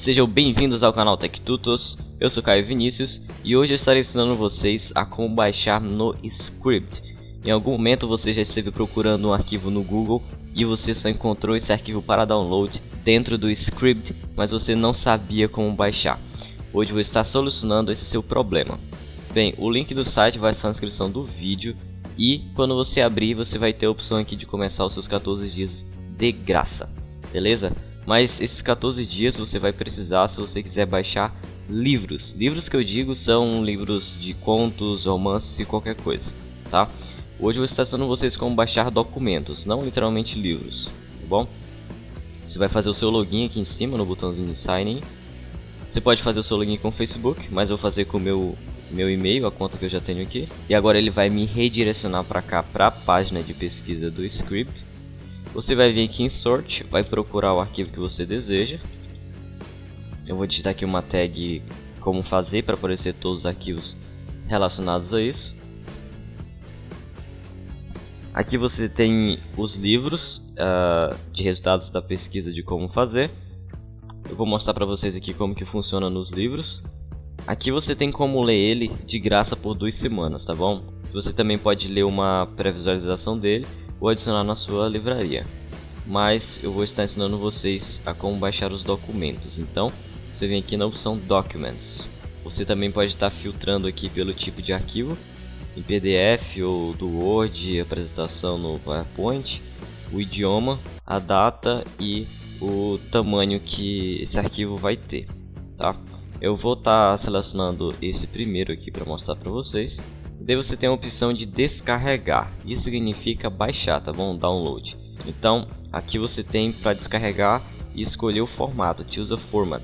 Sejam bem-vindos ao canal TechTutos, eu sou Caio Vinícius e hoje eu estarei ensinando vocês a como baixar no Script. Em algum momento você já esteve procurando um arquivo no Google e você só encontrou esse arquivo para download dentro do Script, mas você não sabia como baixar. Hoje vou estar solucionando esse seu problema. Bem, o link do site vai estar na descrição do vídeo e quando você abrir você vai ter a opção aqui de começar os seus 14 dias de graça, beleza? Mas esses 14 dias você vai precisar se você quiser baixar livros. Livros que eu digo são livros de contos, romances e qualquer coisa, tá? Hoje eu vou estar ensinando vocês como baixar documentos, não literalmente livros, tá bom? Você vai fazer o seu login aqui em cima no botãozinho de sign in. Você pode fazer o seu login com o Facebook, mas eu vou fazer com o meu meu e-mail, a conta que eu já tenho aqui. E agora ele vai me redirecionar para cá, para a página de pesquisa do script. Você vai vir aqui em Sort, vai procurar o arquivo que você deseja. Eu vou digitar aqui uma tag como fazer para aparecer todos os arquivos relacionados a isso. Aqui você tem os livros uh, de resultados da pesquisa de como fazer. Eu vou mostrar para vocês aqui como que funciona nos livros. Aqui você tem como ler ele de graça por duas semanas, tá bom? Você também pode ler uma pré-visualização dele ou adicionar na sua livraria. Mas eu vou estar ensinando vocês a como baixar os documentos. Então, você vem aqui na opção Documents. Você também pode estar filtrando aqui pelo tipo de arquivo, em PDF ou do Word, apresentação no PowerPoint, o idioma, a data e o tamanho que esse arquivo vai ter, tá? Eu vou estar selecionando esse primeiro aqui para mostrar para vocês. Daí você tem a opção de descarregar. Isso significa baixar, tá bom? Download. Então, aqui você tem para descarregar e escolher o formato, choose a format.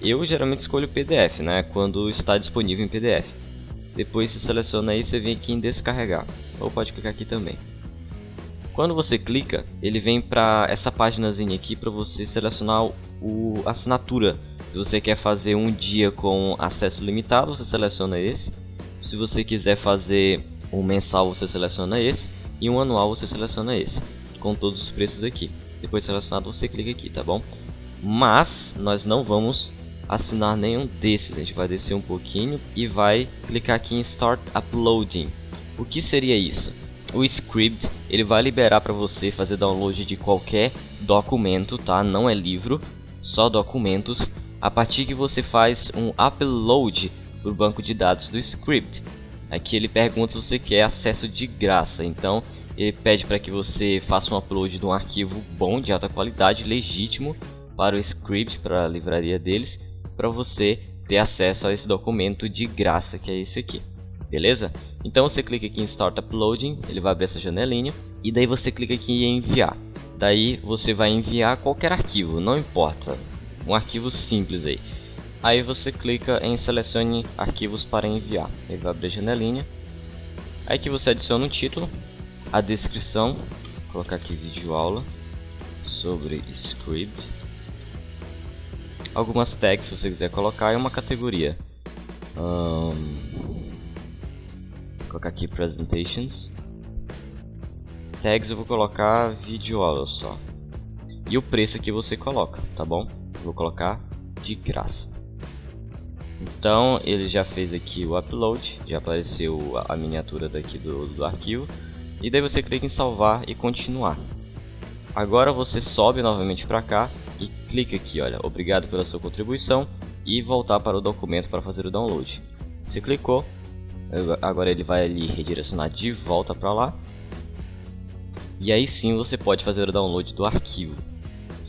Eu geralmente escolho PDF, né? Quando está disponível em PDF. Depois você seleciona aí, você vem aqui em descarregar. Ou pode clicar aqui também. Quando você clica, ele vem para essa páginazinha aqui para você selecionar o assinatura. Se você quer fazer um dia com acesso limitado, você seleciona esse. Se você quiser fazer um mensal, você seleciona esse. E um anual, você seleciona esse. Com todos os preços aqui. Depois de selecionado, você clica aqui, tá bom? Mas nós não vamos assinar nenhum desses. A gente vai descer um pouquinho e vai clicar aqui em Start Uploading. O que seria isso? o script ele vai liberar para você fazer download de qualquer documento, tá? Não é livro, só documentos. A partir que você faz um upload para o banco de dados do script. Aqui ele pergunta se você quer acesso de graça, então ele pede para que você faça um upload de um arquivo bom, de alta qualidade, legítimo para o script, para a livraria deles, para você ter acesso a esse documento de graça que é esse aqui beleza? Então você clica aqui em Start Uploading, ele vai abrir essa janelinha, e daí você clica aqui em enviar. Daí você vai enviar qualquer arquivo, não importa, um arquivo simples aí. Aí você clica em selecione arquivos para enviar, ele vai abrir a janelinha. Aí que você adiciona um título, a descrição, vou colocar aqui vídeo aula sobre script. Algumas tags se você quiser colocar e uma categoria. Um, colocar aqui presentations. Tags eu vou colocar vídeo aula só. E o preço aqui você coloca, tá bom? Vou colocar de graça. Então ele já fez aqui o upload, já apareceu a miniatura daqui do, do arquivo. E daí você clica em salvar e continuar. Agora você sobe novamente para cá e clica aqui, olha, obrigado pela sua contribuição e voltar para o documento para fazer o download. Você clicou, Agora ele vai ali redirecionar de volta para lá. E aí sim você pode fazer o download do arquivo.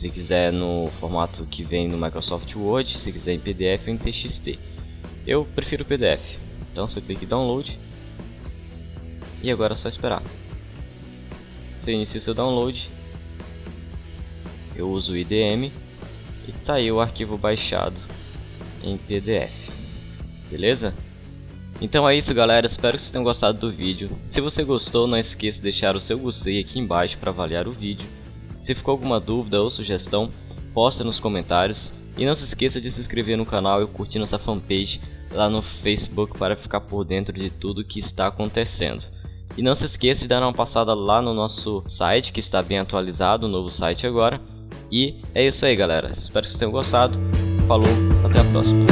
Se quiser no formato que vem no Microsoft Word, se quiser em PDF ou em TXT. Eu prefiro PDF. Então você clica em download. E agora é só esperar. Você inicia o seu download. Eu uso o IDM. E tá aí o arquivo baixado em PDF. Beleza? Então é isso galera, espero que vocês tenham gostado do vídeo. Se você gostou, não esqueça de deixar o seu gostei aqui embaixo para avaliar o vídeo. Se ficou alguma dúvida ou sugestão, posta nos comentários. E não se esqueça de se inscrever no canal e curtir nossa fanpage lá no Facebook para ficar por dentro de tudo que está acontecendo. E não se esqueça de dar uma passada lá no nosso site, que está bem atualizado, o novo site agora. E é isso aí galera, espero que vocês tenham gostado. Falou, até a próxima.